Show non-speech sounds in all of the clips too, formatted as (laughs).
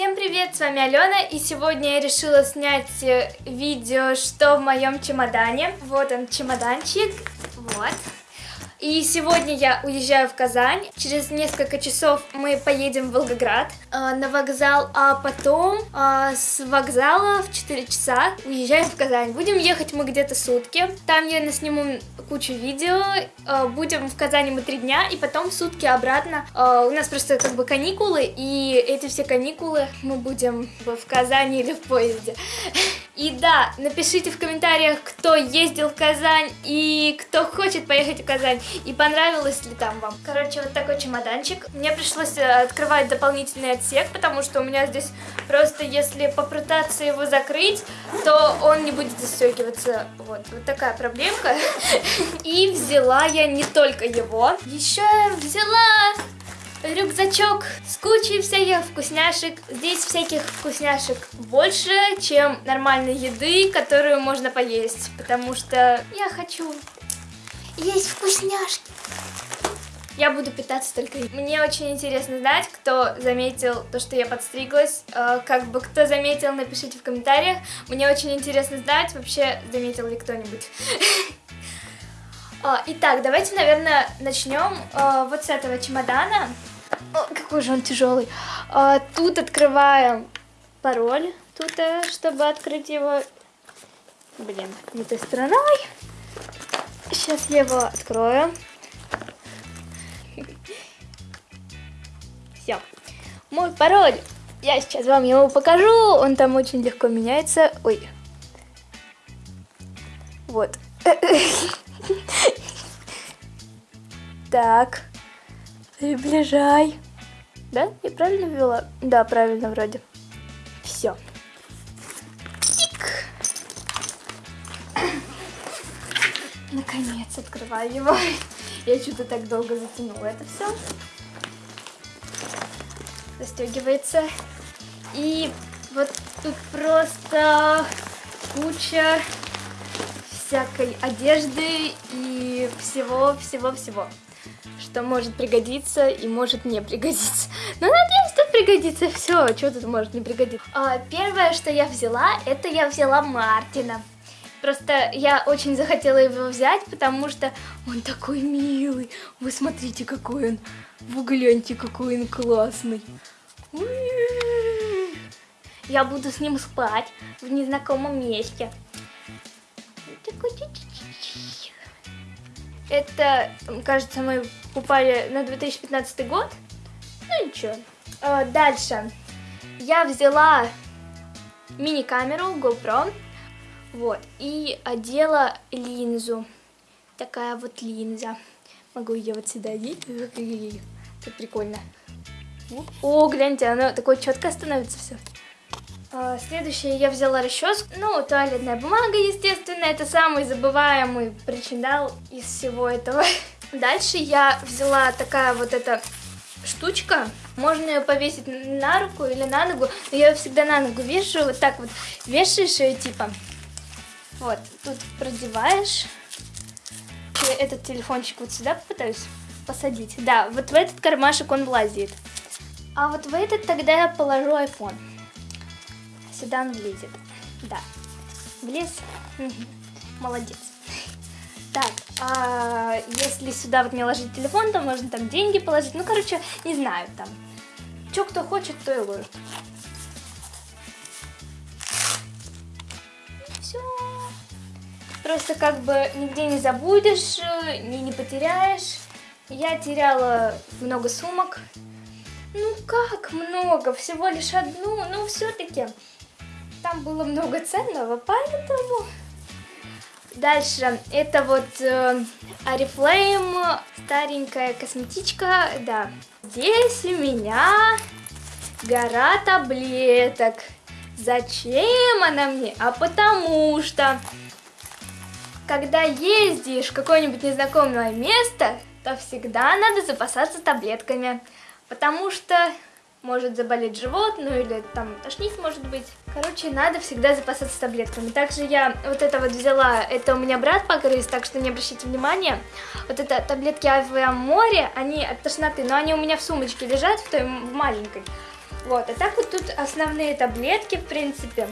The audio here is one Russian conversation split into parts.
Всем привет, с вами Алена, и сегодня я решила снять э, видео, что в моем чемодане. Вот он, чемоданчик, вот. И сегодня я уезжаю в Казань. Через несколько часов мы поедем в Волгоград э, на вокзал, а потом э, с вокзала в 4 часа уезжаем в Казань. Будем ехать мы где-то сутки. Там я насниму кучу видео. Э, будем в Казани мы три дня, и потом сутки обратно. Э, у нас просто как бы каникулы, и эти все каникулы мы будем в Казани или в поезде. (laughs) И да, напишите в комментариях, кто ездил в Казань и кто хочет поехать в Казань, и понравилось ли там вам. Короче, вот такой чемоданчик. Мне пришлось э, открывать дополнительный отсек, потому что у меня здесь просто, если попытаться его закрыть, то он не будет застегиваться. Вот, вот такая проблемка. (laughs) И взяла я не только его, еще я взяла рюкзачок с кучей всяких вкусняшек. Здесь всяких вкусняшек больше, чем нормальной еды, которую можно поесть. Потому что я хочу есть вкусняшки. Я буду питаться только. Мне очень интересно знать, кто заметил то, что я подстриглась. Э, как бы кто заметил, напишите в комментариях. Мне очень интересно знать, вообще заметил ли кто-нибудь. (laughs) А, итак, давайте, наверное, начнем э, вот с этого чемодана. Какой же он тяжелый. А, тут открываем пароль, тут, э, чтобы открыть его. Блин, не той стороной. Сейчас я его открою. (laughs) Все. Мой пароль. Я сейчас вам его покажу. Он там очень легко меняется. Ой. Вот. (laughs) Так. Приближай. Да? Я правильно ввела? Да, правильно вроде. Все. Наконец открываю его. Я что-то так долго затянула это все. Застегивается. И вот тут просто куча всякой одежды и всего-всего-всего что может пригодиться и может не пригодиться. (laughs) Но надеюсь, что пригодится все, что тут может не пригодиться. А, первое, что я взяла, это я взяла Мартина. Просто я очень захотела его взять, потому что он такой милый. Вы смотрите, какой он. Вы гляньте, какой он классный. Я буду с ним спать в незнакомом месте. Это, кажется, мы упали на 2015 год. Ну ничего. А, дальше. Я взяла мини-камеру GoPro. Вот. И одела линзу. Такая вот линза. Могу ее вот сюда одеть. (laughs) Это прикольно. О, гляньте, оно такое четко становится все. А, следующее я взяла расческу. Ну, туалетная бумага, естественно. Это самый забываемый причиндал из всего этого. (laughs) Дальше я взяла такая вот эта штучка. Можно ее повесить на руку или на ногу. Но я ее всегда на ногу вешаю. Вот так вот вешаешь ее типа. Вот, тут продеваешь. Этот телефончик вот сюда попытаюсь посадить. Да, вот в этот кармашек он влазит. А вот в этот тогда я положу iPhone. Сюда он влезет. Да. Влез? Молодец. Так, а если сюда вот не ложить телефон, то можно там деньги положить. Ну, короче, не знаю там. Что кто хочет, то и ложит. Все. Просто как бы нигде не забудешь, ни не потеряешь. Я теряла много сумок. Ну как много? Всего лишь одну, но все-таки там было много ценного, поэтому... Дальше, это вот э, старенькая косметичка, да. Здесь у меня гора таблеток. Зачем она мне? А потому что, когда ездишь в какое-нибудь незнакомое место, то всегда надо запасаться таблетками. Потому что может заболеть живот, ну или там тошнить может быть. Короче, надо всегда запасаться таблетками. Также я вот это вот взяла, это у меня брат погрыз, так что не обращайте внимания. Вот это таблетки Авиаморе, они от тошноты, но они у меня в сумочке лежат, в той в маленькой. Вот, а так вот тут основные таблетки, в принципе.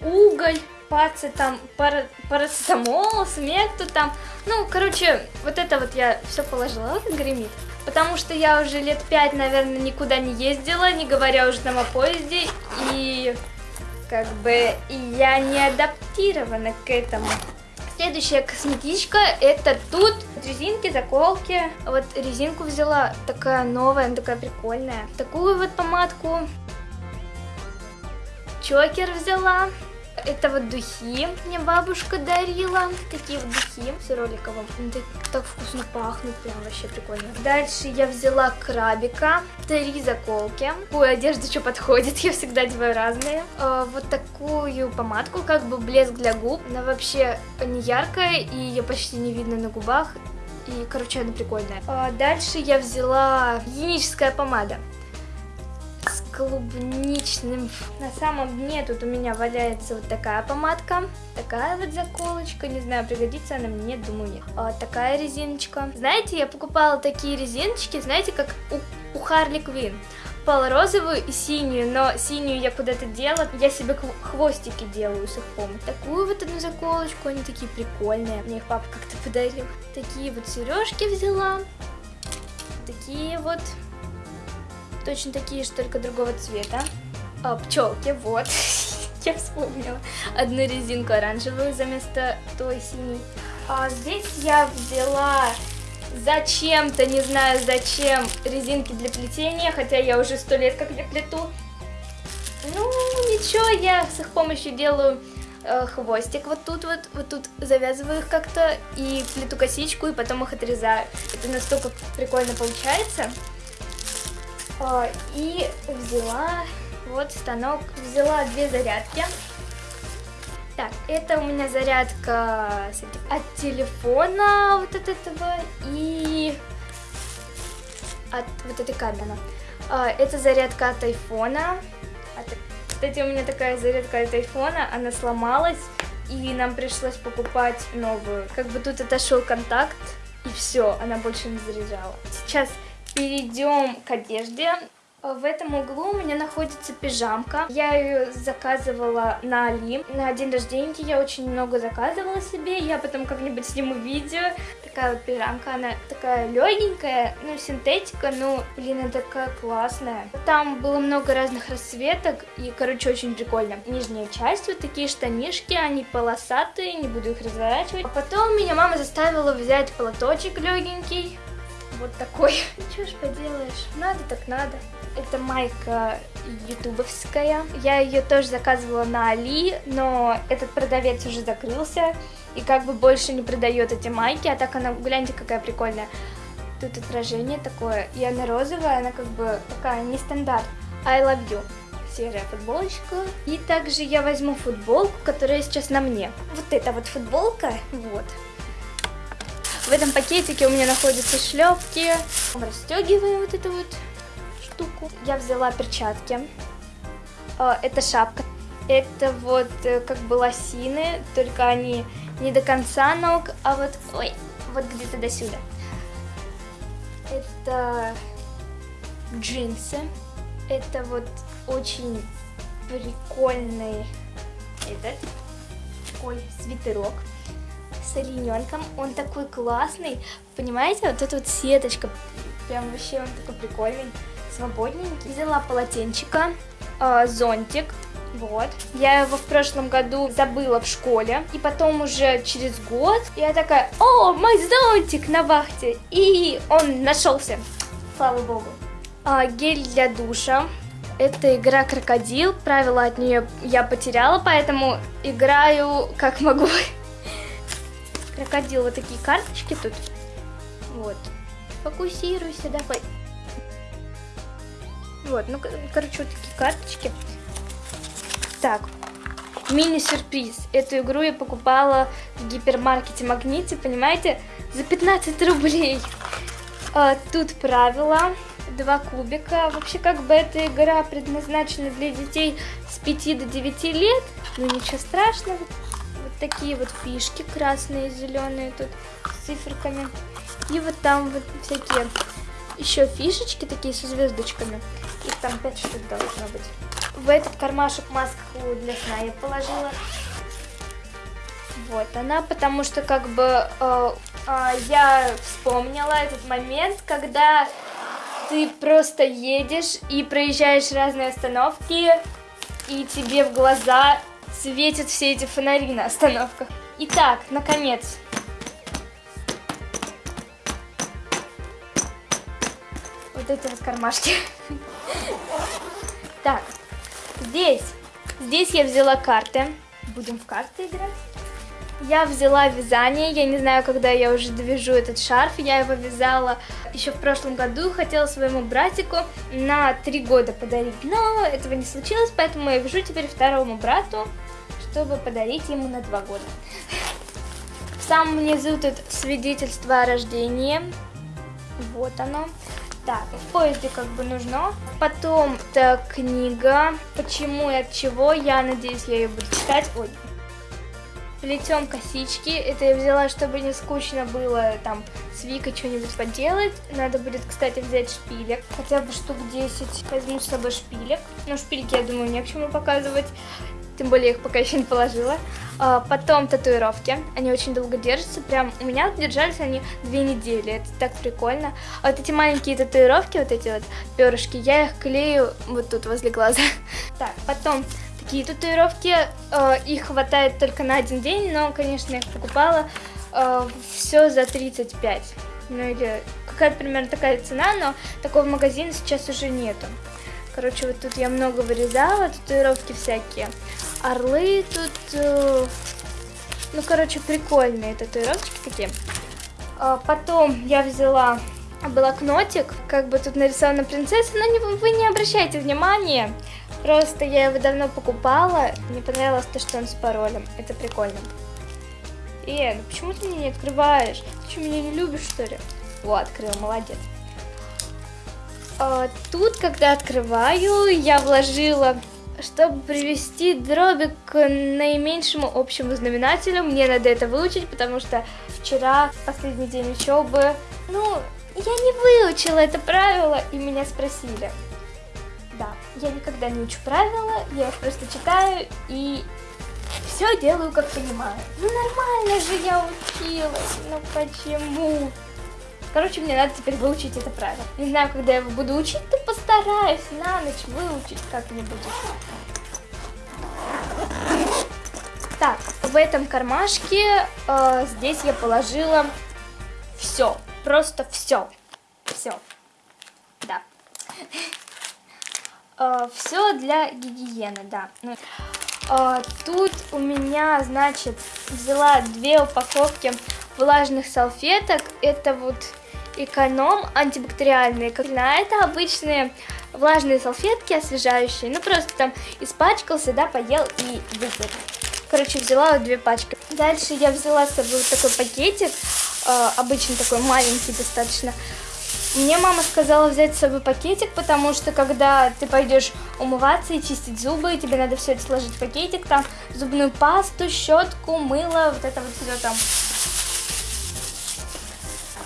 Уголь, паци там, пара, парацетамол, смех тут там. Ну, короче, вот это вот я все положила, вот гремит. Потому что я уже лет пять, наверное, никуда не ездила, не говоря уже там о поезде. И как бы я не адаптирована к этому. Следующая косметичка это тут резинки, заколки. Вот резинку взяла, такая новая, такая прикольная. Такую вот помадку. Чокер взяла. Это вот духи мне бабушка дарила. Такие вот духи с роликовым. Они так, так вкусно пахнут, прям вообще прикольно. Дальше я взяла крабика. Три заколки. Такую одежду, что подходит, (laughs) я всегда одеваю разные. А, вот такую помадку, как бы блеск для губ. Она вообще не яркая и ее почти не видно на губах. И, короче, она прикольная. А дальше я взяла гигиеническая помада клубничным. На самом дне тут у меня валяется вот такая помадка, такая вот заколочка, не знаю, пригодится она мне, думаю нет. А, такая резиночка. Знаете, я покупала такие резиночки, знаете, как у, у Харли Квин розовую и синюю, но синюю я куда-то дела, я себе хвостики делаю с их помощью. Такую вот одну заколочку, они такие прикольные, мне их папа как-то подарил. Такие вот сережки взяла, такие вот точно такие же, только другого цвета. А, пчелки, вот. (laughs) Я вспомнила. Одну резинку оранжевую вместо той синей. А здесь я взяла зачем-то, не знаю зачем, резинки для плетения, хотя я уже сто лет как я плету. Ну, ничего, я с их помощью делаю э, хвостик вот тут вот, вот тут завязываю их как-то и плету косичку, и потом их отрезаю. Это настолько прикольно получается. А, и взяла вот станок, взяла две зарядки. Так, это у меня зарядка от телефона вот от этого и от вот этой камеры. А, это зарядка от айфона. Кстати, у меня такая зарядка от айфона, она сломалась, и нам пришлось покупать новую. Как бы тут отошел контакт, и все, она больше не заряжала. Сейчас перейдем к одежде. В этом углу у меня находится пижамка. Я ее заказывала на Али. На день рождения я очень много заказывала себе. Я потом как-нибудь сниму видео. Такая вот пижамка, она такая легенькая, ну, синтетика, ну, блин, она такая классная. Там было много разных расцветок, и, короче, очень прикольно. Нижняя часть, вот такие штанишки, они полосатые, не буду их разворачивать. А потом меня мама заставила взять платочек легенький вот такой. (laughs) Ничего ж поделаешь, надо так надо. Это майка ютубовская. Я ее тоже заказывала на Али, но этот продавец уже закрылся и как бы больше не продает эти майки, а так она, гляньте, какая прикольная. Тут отражение такое, и она розовая, она как бы такая не стандарт. I love you серая футболочка. И также я возьму футболку, которая сейчас на мне. Вот эта вот футболка, вот. В этом пакетике у меня находятся шлепки. Расстегиваем вот эту вот штуку. Я взяла перчатки. А, это шапка. Это вот э, как бы лосины, только они не до конца ног, а вот, ой, вот где-то до сюда. Это джинсы. Это вот очень прикольный этот такой свитерок с олененком. Он такой классный. Понимаете, вот эта вот сеточка. Прям вообще он такой прикольный, свободненький. Взяла полотенчика, э, зонтик. Вот. Я его в прошлом году забыла в школе. И потом уже через год я такая, о, мой зонтик на вахте. И он нашелся. Слава богу. А, гель для душа. Это игра крокодил. Правила от нее я потеряла, поэтому играю как могу крокодил вот такие карточки тут. Вот. Фокусируйся, давай. Вот, ну, короче, вот такие карточки. Так, мини-сюрприз. Эту игру я покупала в гипермаркете Магните, понимаете, за 15 рублей. А, тут правила, два кубика. Вообще, как бы эта игра предназначена для детей с 5 до 9 лет. Ну, ничего страшного такие вот фишки красные, зеленые тут с циферками. И вот там вот всякие еще фишечки такие со звездочками. Их там 5 штук должно быть. В этот кармашек маску для сна я положила. Вот она, потому что как бы э, э, я вспомнила этот момент, когда ты просто едешь и проезжаешь разные остановки, и тебе в глаза светят все эти фонари на остановках. Итак, наконец. Вот эти вот кармашки. (laughs) Так, здесь, здесь я взяла карты. Будем в карты играть. Я взяла вязание, я не знаю, когда я уже довяжу этот шарф, я его вязала еще в прошлом году, хотела своему братику на три года подарить, но этого не случилось, поэтому я вяжу теперь второму брату, чтобы подарить ему на два года. В самом низу тут свидетельство о рождении, вот оно. Так, в поезде как бы нужно. Потом, это книга, почему и от чего, я надеюсь, я ее буду читать. Ой, плетем косички. Это я взяла, чтобы не скучно было там с Викой что-нибудь поделать. Надо будет, кстати, взять шпилек. Хотя бы штук 10. Возьму с собой шпилек. Но шпильки, я думаю, не к чему показывать. Тем более их пока еще не положила. А, потом татуировки. Они очень долго держатся. Прям у меня держались они две недели. Это так прикольно. А вот эти маленькие татуировки, вот эти вот перышки, я их клею вот тут возле глаза. (laughs) Так, потом такие татуировки. Э, их хватает только на один день, но, конечно, я их покупала все за 35. Ну или какая-то примерно такая цена, но такого магазина сейчас уже нету. Короче, вот тут я много вырезала, татуировки всякие. Орлы тут, э, ну, короче, прикольные татуировки такие. Потом я взяла блокнотик, как бы тут нарисована принцесса, но не, вы не обращайте внимания. Просто я его давно покупала, мне понравилось то, что он с паролем. Это прикольно. Э, ну почему ты мне не открываешь? Ты что, меня не любишь, что ли? О, открыл, молодец. А, тут, когда открываю, я вложила, чтобы привести дроби к наименьшему общему знаменателю. Мне надо это выучить, потому что вчера, последний день учебы, ну, я не выучила это правило, и меня спросили. Да, я никогда не учу правила, я их просто читаю и все делаю, как понимаю. Ну нормально же я училась, ну почему? Короче, мне надо теперь выучить это правило. Не знаю, когда я его буду учить, то постараюсь на ночь выучить как-нибудь. Так, в этом кармашке э, здесь я положила все, просто все, все, да. (laughs) Э, все для гигиены, да. Э, тут у меня, значит, взяла две упаковки влажных салфеток. Это вот эконом антибактериальные. А это обычные влажные салфетки освежающие. Ну, просто там испачкался, да, поел и вытер. Короче, взяла вот две пачки. Дальше я взяла с собой вот такой пакетик, э, обычный такой маленький достаточно, мне мама сказала взять с собой пакетик, потому что когда ты пойдешь умываться и чистить зубы, тебе надо все это сложить в пакетик, там зубную пасту, щетку, мыло, вот это вот все там.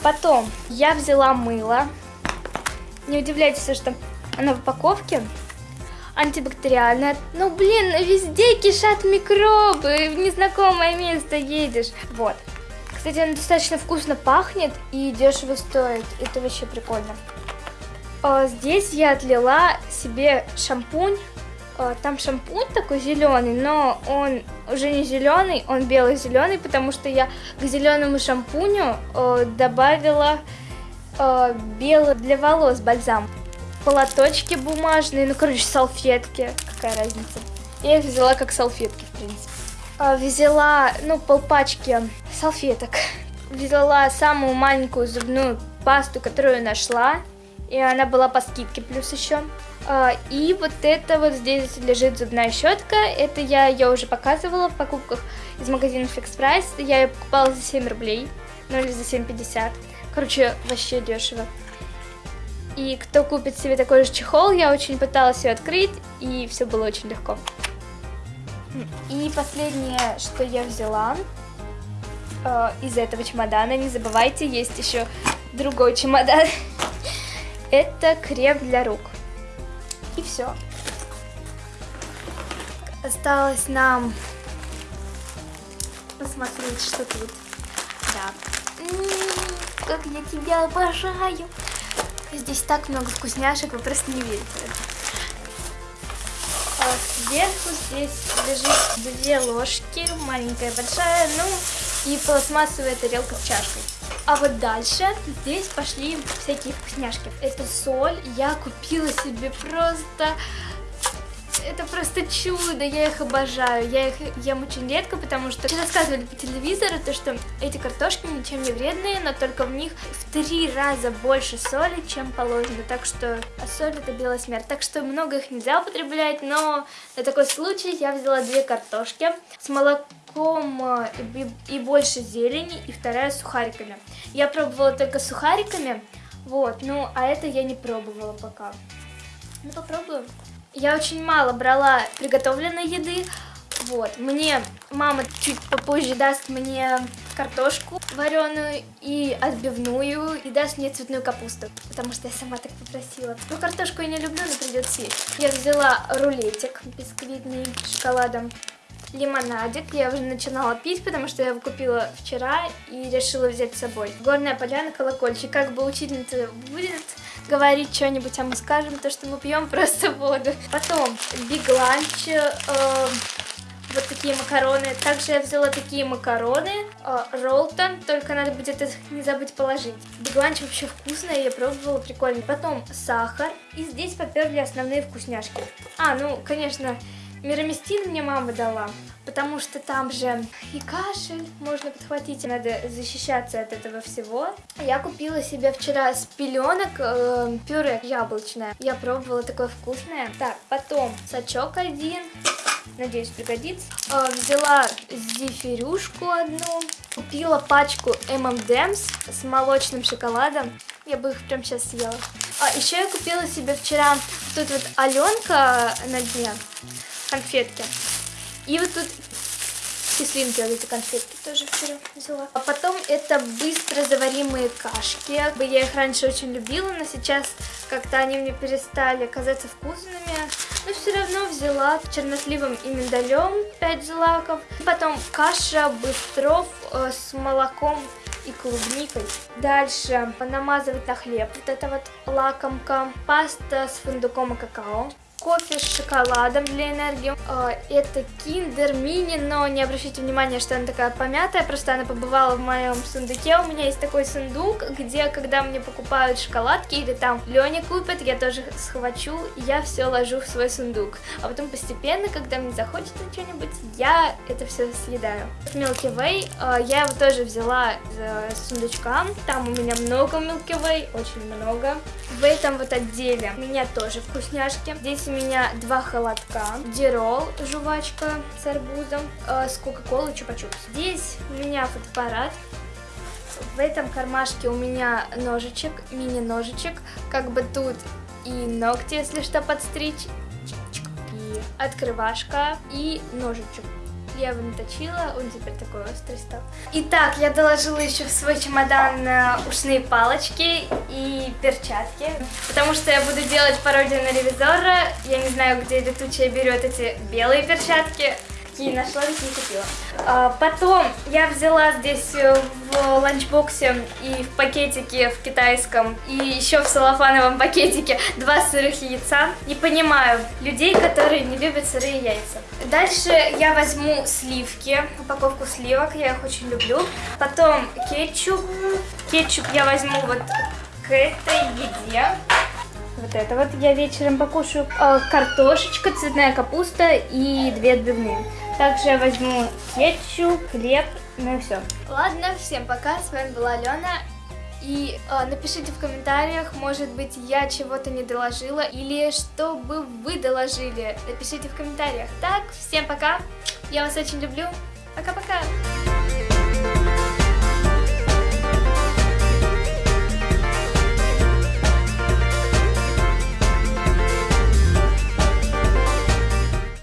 Потом я взяла мыло. Не удивляйтесь, что оно в упаковке. Антибактериальное. Ну, блин, везде кишат микробы. В незнакомое место едешь. Вот. Кстати, она достаточно вкусно пахнет и дешево стоит. Это вообще прикольно. А, здесь я отлила себе шампунь. А, там шампунь такой зеленый, но он уже не зеленый, он белый-зеленый, потому что я к зеленому шампуню а, добавила белый для волос бальзам. Полоточки бумажные, ну, короче, салфетки. Какая разница? Я их взяла как салфетки, в принципе. Взяла, ну, полпачки салфеток. Взяла самую маленькую зубную пасту, которую нашла. И она была по скидке плюс еще. А, и вот это вот здесь лежит зубная щетка. Это я ее уже показывала в покупках из магазина Flex Price. Я ее покупала за 7 рублей. Ну или за 7,50. Короче, вообще дешево. И кто купит себе такой же чехол, я очень пыталась ее открыть, и все было очень легко. И последнее, что я взяла э, из этого чемодана, не забывайте, есть еще другой чемодан. (laughs) это крем для рук. Все. Осталось нам посмотреть, что тут. Да. М -м -м, как я тебя обожаю. Здесь так много вкусняшек, вы просто не верите. А сверху здесь лежит две ложки, маленькая, большая, ну и пластмассовая тарелка с чашкой. А вот дальше здесь пошли всякие вкусняшки. Это соль, я купила себе просто это просто чудо, я их обожаю. Я их ем очень редко, потому что рассказывали по телевизору, то, что эти картошки ничем не вредные, но только в них в три раза больше соли, чем положено. Так что а соль это белая смерть. Так что много их нельзя употреблять, но на такой случай я взяла две картошки с молоком э, и больше зелени, и вторая сухариками. Я пробовала только сухариками, вот, ну, а это я не пробовала пока. Ну, попробуем. Я очень мало брала приготовленной еды. Вот, мне мама чуть попозже даст мне картошку вареную и отбивную, и даст мне цветную капусту, потому что я сама так попросила. Ну, картошку я не люблю, но придется съесть. Я взяла рулетик бисквитный с шоколадом, лимонадик. Я уже начинала пить, потому что я его купила вчера и решила взять с собой. Горная поляна, колокольчик. Как бы учительница будет говорить что-нибудь, а мы скажем то, что мы пьем (laughs) просто воду. Потом Lunch, э, вот такие макароны. Также я взяла такие макароны, э, Ролтон, только надо будет их не забыть положить. Lunch вообще вкусная, я пробовала, прикольно. Потом сахар, и здесь поперли основные вкусняшки. А, ну, конечно, Мироместин мне мама дала, потому что там же и кашель можно подхватить, надо защищаться от этого всего. Я купила себе вчера с пеленок э, пюре яблочное. Я пробовала такое вкусное. Так, потом сачок один, надеюсь пригодится. Э, взяла зефирюшку одну. Купила пачку M&M's с молочным шоколадом. Я бы их прям сейчас съела. А еще я купила себе вчера тут вот Аленка на дне конфетки. И вот тут кислинки, вот эти конфетки тоже вчера взяла. А потом это быстро заваримые кашки. Я их раньше очень любила, но сейчас как-то они мне перестали казаться вкусными. Но все равно взяла черносливом и миндалем 5 злаков. Потом каша быстров э, с молоком и клубникой. Дальше намазывать на хлеб. Вот это вот лакомка. Паста с фундуком и какао кофе с шоколадом для энергии. А, это Kinder Mini, но не обращайте внимания, что она такая помятая, просто она побывала в моем сундуке. У меня есть такой сундук, где, когда мне покупают шоколадки или там Леня купит, я тоже схвачу, я все ложу в свой сундук. А потом постепенно, когда мне захочется что-нибудь, я это все съедаю. Milky Way, а, я его тоже взяла из сундучка, там у меня много Milky Way, очень много. В этом вот отделе у меня тоже вкусняшки. Здесь у меня два холодка, дирол, жвачка с арбузом, э, с кока-колой чупа-чупс. Здесь у меня фотоаппарат. В этом кармашке у меня ножичек, мини-ножичек, как бы тут и ногти, если что, подстричь, и открывашка, и ножичек я его наточила, он теперь такой острый стал. Итак, я доложила еще в свой чемодан э, ушные палочки и перчатки, потому что я буду делать пародию на ревизора. Я не знаю, где летучая берет эти белые перчатки, какие нашла, такие купила. А, потом я взяла здесь э, в ланчбоксе и в пакетике в китайском, и еще в салофановом пакетике два сырых яйца. Не понимаю людей, которые не любят сырые яйца. Дальше я возьму сливки, упаковку сливок, я их очень люблю. Потом кетчуп. Кетчуп я возьму вот к этой еде. Вот это вот я вечером покушаю. А, картошечка, цветная капуста и две отбивные. Также я возьму кетчуп, хлеб, ну и все. Ладно, всем пока, с вами была Алена. И э, напишите в комментариях, может быть, я чего-то не доложила, или что бы вы доложили. Напишите в комментариях. Так, всем пока, я вас очень люблю, пока-пока.